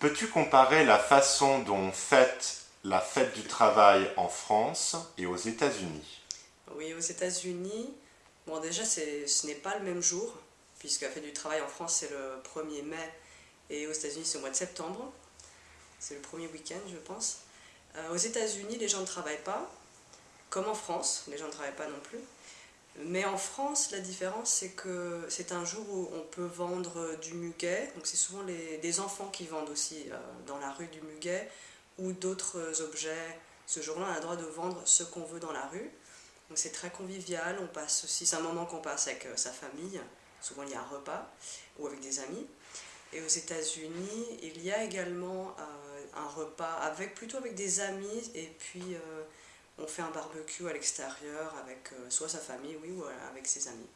Peux-tu comparer la façon dont on fête la fête du travail en France et aux États-Unis? Oui, aux États-Unis, bon déjà ce n'est pas le même jour, puisque la fête du travail en France c'est le 1er mai et aux États-Unis c'est au mois de septembre. C'est le premier week-end je pense. Euh, aux États-Unis les gens ne travaillent pas, comme en France, les gens ne travaillent pas non plus. Mais en France, la différence, c'est que c'est un jour où on peut vendre du muguet. Donc c'est souvent les, des enfants qui vendent aussi euh, dans la rue du muguet ou d'autres objets. Ce jour-là, on a le droit de vendre ce qu'on veut dans la rue. Donc c'est très convivial. On passe aussi, c'est un moment qu'on passe avec euh, sa famille. Souvent, il y a un repas ou avec des amis. Et aux États-Unis, il y a également euh, un repas avec plutôt avec des amis et puis on fait un barbecue à l'extérieur avec euh, soit sa famille, oui, ou avec ses amis.